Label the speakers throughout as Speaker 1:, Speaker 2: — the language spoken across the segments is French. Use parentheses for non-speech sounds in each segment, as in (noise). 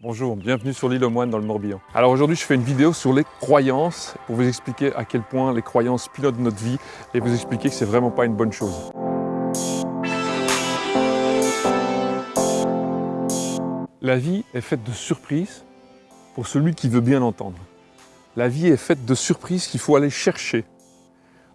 Speaker 1: Bonjour, bienvenue sur l'île aux Moines dans le Morbihan. Alors aujourd'hui je fais une vidéo sur les croyances pour vous expliquer à quel point les croyances pilotent notre vie et vous expliquer que c'est vraiment pas une bonne chose. La vie est faite de surprises pour celui qui veut bien entendre. La vie est faite de surprises qu'il faut aller chercher,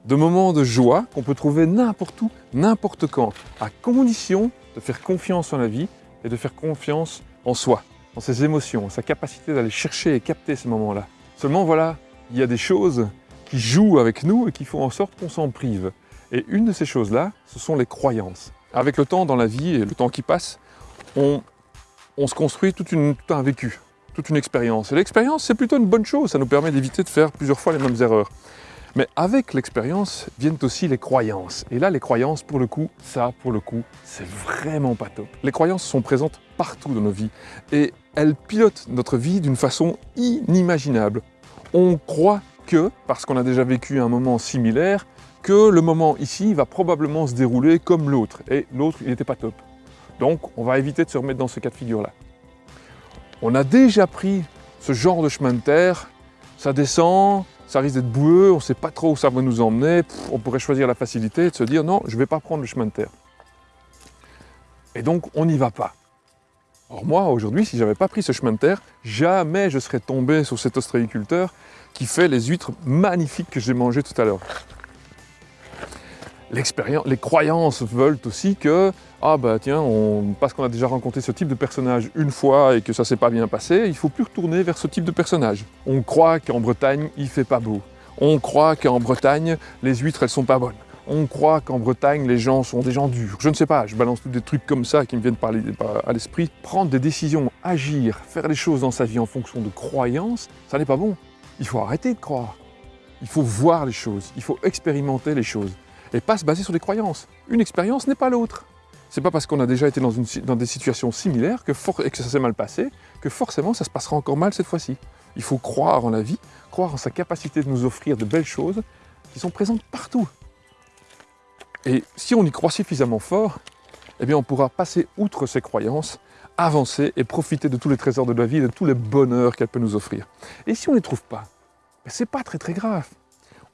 Speaker 1: de moments de joie qu'on peut trouver n'importe où, n'importe quand, à condition de faire confiance en la vie et de faire confiance en soi dans ses émotions, sa capacité d'aller chercher et capter ces moments-là. Seulement voilà, il y a des choses qui jouent avec nous et qui font en sorte qu'on s'en prive. Et une de ces choses-là, ce sont les croyances. Avec le temps dans la vie et le temps qui passe, on, se construit tout un vécu, toute une expérience. Et l'expérience, c'est plutôt une bonne chose, ça nous permet d'éviter de faire plusieurs fois les mêmes erreurs. Mais avec l'expérience viennent aussi les croyances. Et là, les croyances, pour le coup, ça, pour le coup, c'est vraiment pas top. Les croyances sont présentes partout dans nos vies et elles pilotent notre vie d'une façon inimaginable. On croit que, parce qu'on a déjà vécu un moment similaire, que le moment ici va probablement se dérouler comme l'autre. Et l'autre, il n'était pas top. Donc, on va éviter de se remettre dans ce cas de figure-là. On a déjà pris ce genre de chemin de terre, ça descend, ça risque d'être boueux, on ne sait pas trop où ça va nous emmener, on pourrait choisir la facilité et de se dire non, je ne vais pas prendre le chemin de terre. Et donc, on n'y va pas. Or moi, aujourd'hui, si je n'avais pas pris ce chemin de terre, jamais je serais tombé sur cet ostréiculteur qui fait les huîtres magnifiques que j'ai mangées tout à l'heure. Les croyances veulent aussi que, ah bah tiens, parce qu'on a déjà rencontré ce type de personnage une fois et que ça s'est pas bien passé, il faut plus retourner vers ce type de personnage. On croit qu'en Bretagne, il fait pas beau. On croit qu'en Bretagne, les huîtres, elles sont pas bonnes. On croit qu'en Bretagne, les gens sont des gens durs. Je ne sais pas, je balance tous des trucs comme ça qui me viennent à l'esprit. Prendre des décisions, agir, faire les choses dans sa vie en fonction de croyances, ça n'est pas bon. Il faut arrêter de croire. Il faut voir les choses, il faut expérimenter les choses et pas se baser sur des croyances. Une expérience n'est pas l'autre. C'est pas parce qu'on a déjà été dans, des situations similaires que et que ça s'est mal passé que forcément ça se passera encore mal cette fois-ci. Il faut croire en la vie, croire en sa capacité de nous offrir de belles choses qui sont présentes partout. Et si on y croit suffisamment fort, eh bien on pourra passer outre ces croyances, avancer et profiter de tous les trésors de la vie, de tous les bonheurs qu'elle peut nous offrir. Et si on ne les trouve pas, ben, c'est pas très très grave.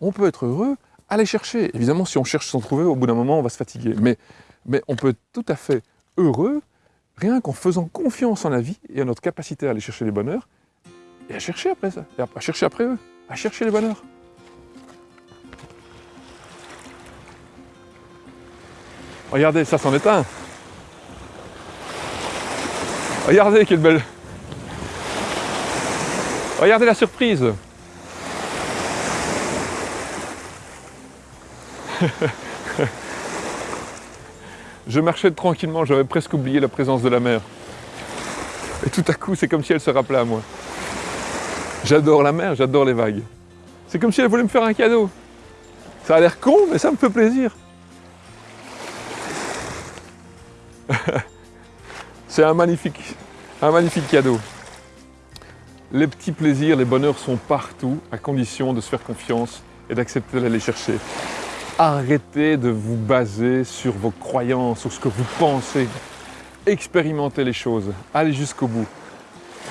Speaker 1: On peut être heureux aller chercher. Évidemment, si on cherche sans trouver, au bout d'un moment, on va se fatiguer. Mais, mais on peut être tout à fait heureux, rien qu'en faisant confiance en la vie et en notre capacité à aller chercher les bonheurs, et à chercher après ça, et à chercher après eux, à chercher les bonheurs. Regardez, ça s'en est un. Regardez quelle belle... Regardez la surprise (laughs) je marchais tranquillement, j'avais presque oublié la présence de la mer. Et tout à coup, c'est comme si elle se rappelait à moi. J'adore la mer, j'adore les vagues. C'est comme si elle voulait me faire un cadeau. Ça a l'air con, mais ça me fait plaisir. (laughs) c'est un magnifique, un magnifique cadeau. Les petits plaisirs, les bonheurs sont partout, à condition de se faire confiance et d'accepter d'aller chercher. Arrêtez de vous baser sur vos croyances, sur ce que vous pensez. Expérimentez les choses, allez jusqu'au bout.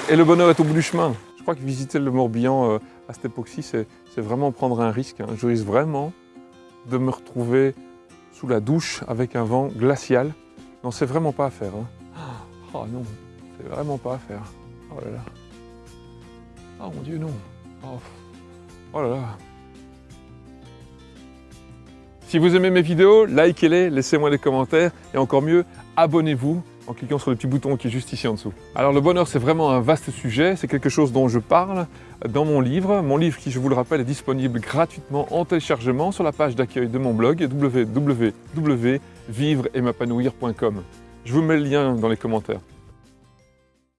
Speaker 1: Et le bonheur est au bout du chemin. Je crois que visiter le Morbihan euh, à cette époque-ci, c'est vraiment prendre un risque. Hein. Je risque vraiment de me retrouver sous la douche avec un vent glacial. Non, c'est vraiment pas à faire. Hein. Oh non, c'est vraiment pas à faire. Oh là là. Oh mon Dieu, non. Oh, oh là là. Si vous aimez mes vidéos, likez-les, laissez-moi des commentaires et encore mieux, abonnez-vous en cliquant sur le petit bouton qui est juste ici en dessous. Alors le bonheur, c'est vraiment un vaste sujet, c'est quelque chose dont je parle dans mon livre. Mon livre qui, je vous le rappelle, est disponible gratuitement en téléchargement sur la page d'accueil de mon blog www.vivre-et-m'épanouir.com. Je vous mets le lien dans les commentaires.